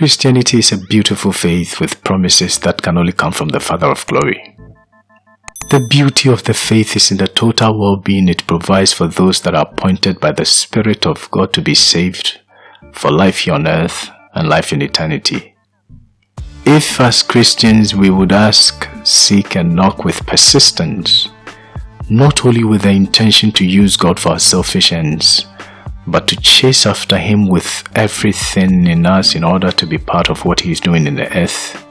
Christianity is a beautiful faith with promises that can only come from the Father of glory. The beauty of the faith is in the total well-being it provides for those that are appointed by the Spirit of God to be saved for life here on earth and life in eternity. If as Christians we would ask, seek and knock with persistence, not only with the intention to use God for our selfish ends, but to chase after Him with everything in us in order to be part of what He is doing in the earth,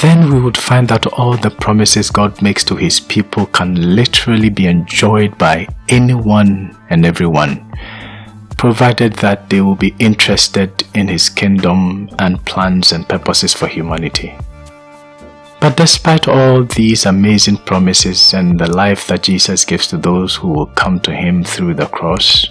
then we would find that all the promises God makes to His people can literally be enjoyed by anyone and everyone, provided that they will be interested in His kingdom and plans and purposes for humanity. But despite all these amazing promises and the life that Jesus gives to those who will come to Him through the cross,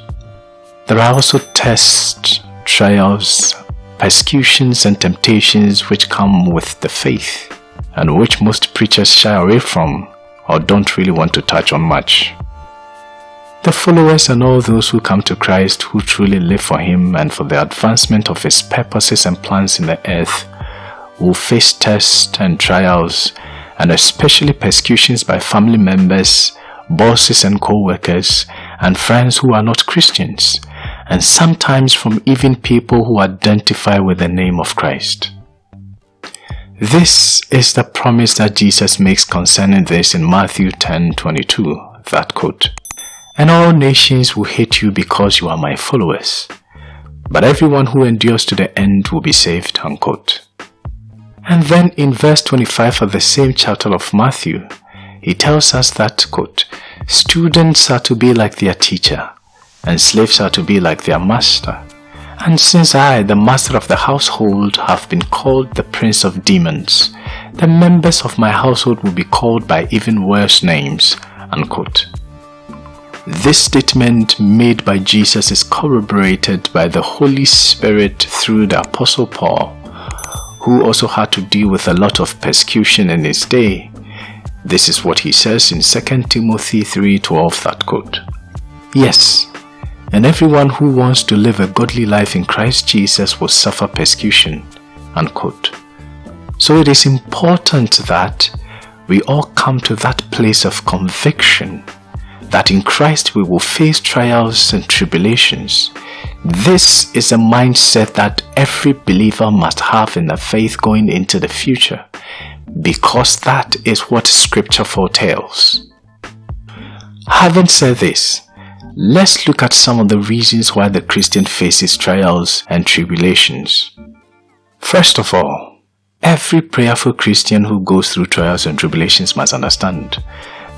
there are also tests, trials, persecutions and temptations which come with the faith and which most preachers shy away from or don't really want to touch on much. The followers and all those who come to Christ who truly live for Him and for the advancement of His purposes and plans in the earth will face tests and trials and especially persecutions by family members, bosses and co-workers and friends who are not Christians and sometimes from even people who identify with the name of Christ. This is the promise that Jesus makes concerning this in Matthew 10 22, that quote, And all nations will hate you because you are my followers, but everyone who endures to the end will be saved, unquote. And then in verse 25 of the same chapter of Matthew, he tells us that, quote, Students are to be like their teacher, and slaves are to be like their master. And since I, the master of the household, have been called the prince of demons, the members of my household will be called by even worse names. Unquote. This statement made by Jesus is corroborated by the Holy Spirit through the Apostle Paul, who also had to deal with a lot of persecution in his day. This is what he says in 2 Timothy 3.12 that quote. Yes, and everyone who wants to live a godly life in Christ Jesus will suffer persecution. Unquote. So it is important that we all come to that place of conviction that in Christ we will face trials and tribulations. This is a mindset that every believer must have in the faith going into the future because that is what scripture foretells. Having said this, Let's look at some of the reasons why the Christian faces trials and tribulations. First of all, every prayerful Christian who goes through trials and tribulations must understand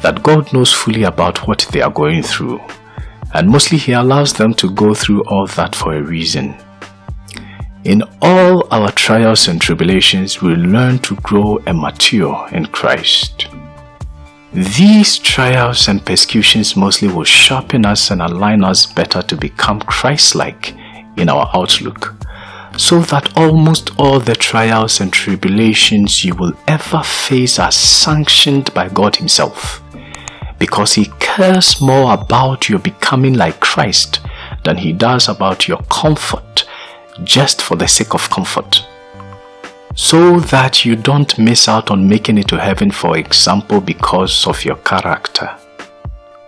that God knows fully about what they are going through and mostly He allows them to go through all that for a reason. In all our trials and tribulations, we learn to grow and mature in Christ. These trials and persecutions mostly will sharpen us and align us better to become Christ-like in our outlook, so that almost all the trials and tribulations you will ever face are sanctioned by God Himself, because He cares more about your becoming like Christ than He does about your comfort, just for the sake of comfort so that you don't miss out on making it to heaven for example because of your character.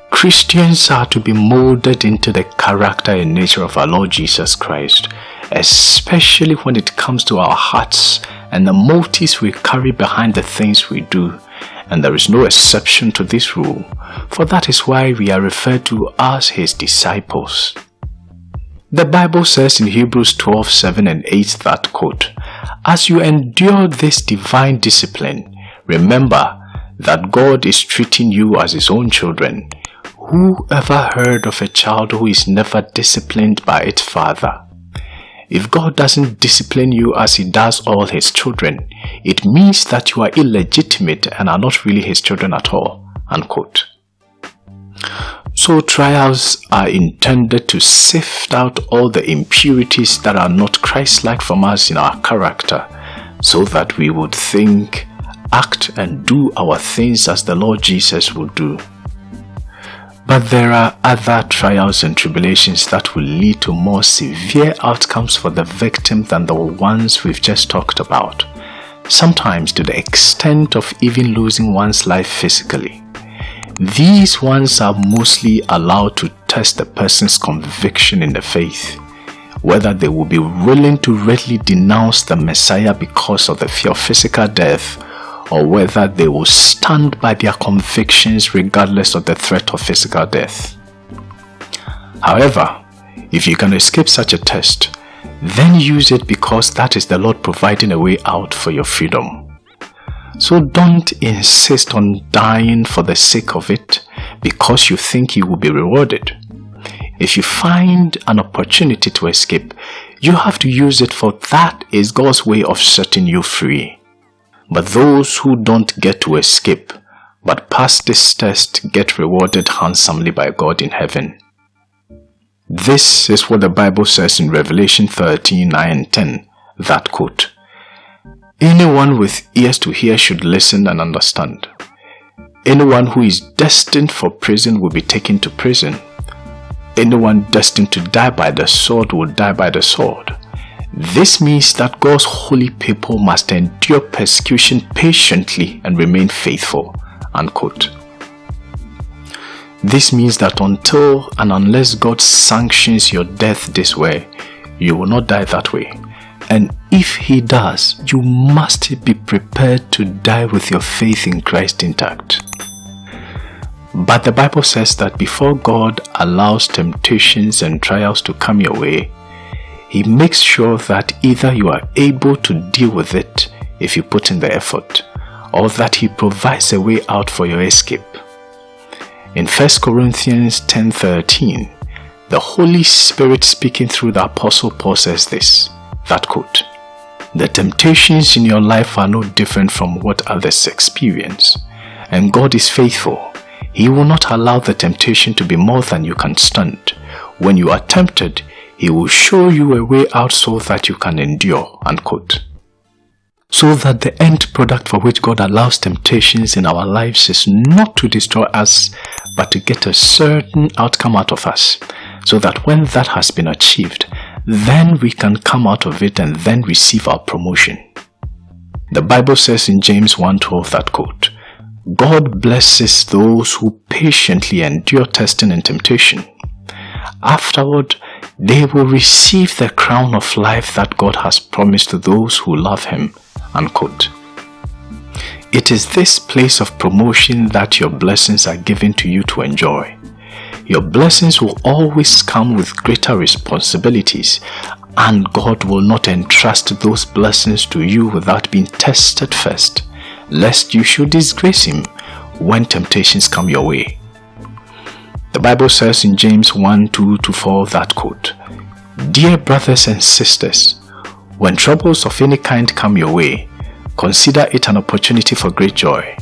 Christians are to be molded into the character and nature of our Lord Jesus Christ, especially when it comes to our hearts and the motives we carry behind the things we do. And there is no exception to this rule, for that is why we are referred to as His disciples. The Bible says in Hebrews 12, 7 and 8 that quote, as you endure this divine discipline, remember that God is treating you as his own children. Who ever heard of a child who is never disciplined by its father? If God doesn't discipline you as he does all his children, it means that you are illegitimate and are not really his children at all. Unquote. So trials are intended to sift out all the impurities that are not Christ-like from us in our character so that we would think, act and do our things as the Lord Jesus would do. But there are other trials and tribulations that will lead to more severe outcomes for the victim than the ones we've just talked about, sometimes to the extent of even losing one's life physically. These ones are mostly allowed to test the person's conviction in the faith, whether they will be willing to readily denounce the Messiah because of the fear of physical death or whether they will stand by their convictions regardless of the threat of physical death. However, if you can escape such a test, then use it because that is the Lord providing a way out for your freedom. So don't insist on dying for the sake of it because you think you will be rewarded. If you find an opportunity to escape, you have to use it for that is God's way of setting you free. But those who don't get to escape, but pass this test get rewarded handsomely by God in heaven. This is what the Bible says in Revelation 13, 9 and 10, that quote. Anyone with ears to hear should listen and understand. Anyone who is destined for prison will be taken to prison. Anyone destined to die by the sword will die by the sword. This means that God's holy people must endure persecution patiently and remain faithful. Unquote. This means that until and unless God sanctions your death this way, you will not die that way. And if He does, you must be prepared to die with your faith in Christ intact. But the Bible says that before God allows temptations and trials to come your way, he makes sure that either you are able to deal with it if you put in the effort, or that He provides a way out for your escape. In 1 Corinthians 10.13, the Holy Spirit speaking through the Apostle Paul says this, that quote, The temptations in your life are no different from what others experience, and God is faithful. He will not allow the temptation to be more than you can stand. When you are tempted, he will show you a way out so that you can endure. Unquote. So that the end product for which God allows temptations in our lives is not to destroy us, but to get a certain outcome out of us. So that when that has been achieved, then we can come out of it and then receive our promotion. The Bible says in James 1.12 that quote, God blesses those who patiently endure testing and temptation. Afterward, they will receive the crown of life that God has promised to those who love Him. Unquote. It is this place of promotion that your blessings are given to you to enjoy. Your blessings will always come with greater responsibilities and God will not entrust those blessings to you without being tested first, lest you should disgrace Him when temptations come your way. The Bible says in James 1 2 to 4 that quote, Dear brothers and sisters, when troubles of any kind come your way, consider it an opportunity for great joy.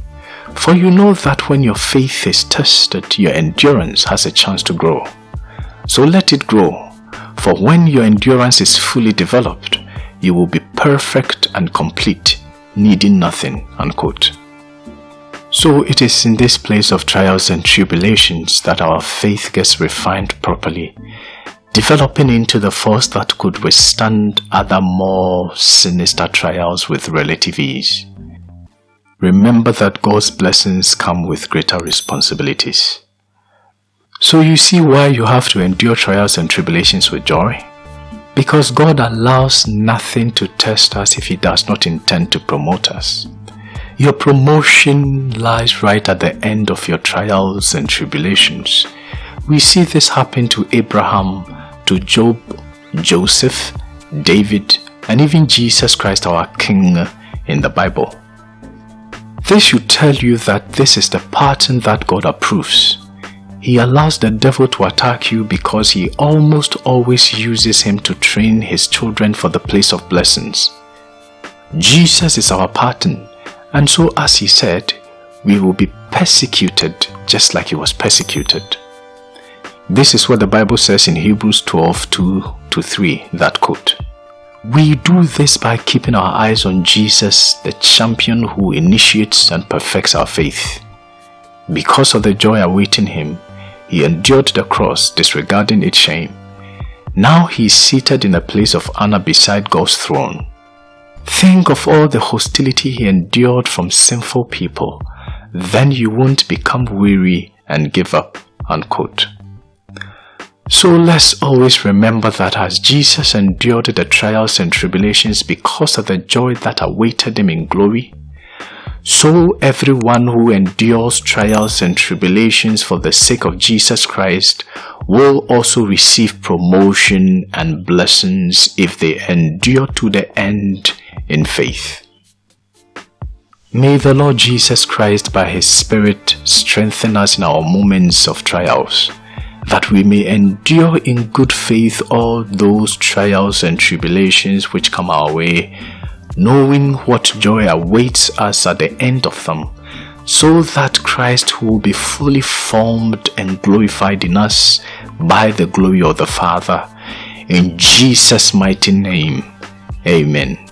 For you know that when your faith is tested, your endurance has a chance to grow. So let it grow, for when your endurance is fully developed, you will be perfect and complete, needing nothing. Unquote. So it is in this place of trials and tribulations that our faith gets refined properly, developing into the force that could withstand other more sinister trials with relative ease. Remember that God's blessings come with greater responsibilities. So you see why you have to endure trials and tribulations with joy? Because God allows nothing to test us if He does not intend to promote us. Your promotion lies right at the end of your trials and tribulations. We see this happen to Abraham, to Job, Joseph, David, and even Jesus Christ our King in the Bible. This should tell you that this is the pattern that God approves. He allows the devil to attack you because he almost always uses him to train his children for the place of blessings. Jesus is our pattern and so as he said, we will be persecuted just like he was persecuted. This is what the Bible says in Hebrews 12, 2 to 3, that quote. We do this by keeping our eyes on Jesus, the champion who initiates and perfects our faith. Because of the joy awaiting him, he endured the cross disregarding its shame. Now he is seated in a place of honor beside God's throne. Think of all the hostility he endured from sinful people. Then you won't become weary and give up. Unquote. So let's always remember that as Jesus endured the trials and tribulations because of the joy that awaited him in glory, so everyone who endures trials and tribulations for the sake of Jesus Christ will also receive promotion and blessings if they endure to the end in faith. May the Lord Jesus Christ by His Spirit strengthen us in our moments of trials, that we may endure in good faith all those trials and tribulations which come our way, knowing what joy awaits us at the end of them, so that Christ will be fully formed and glorified in us by the glory of the Father. In Jesus' mighty name, Amen.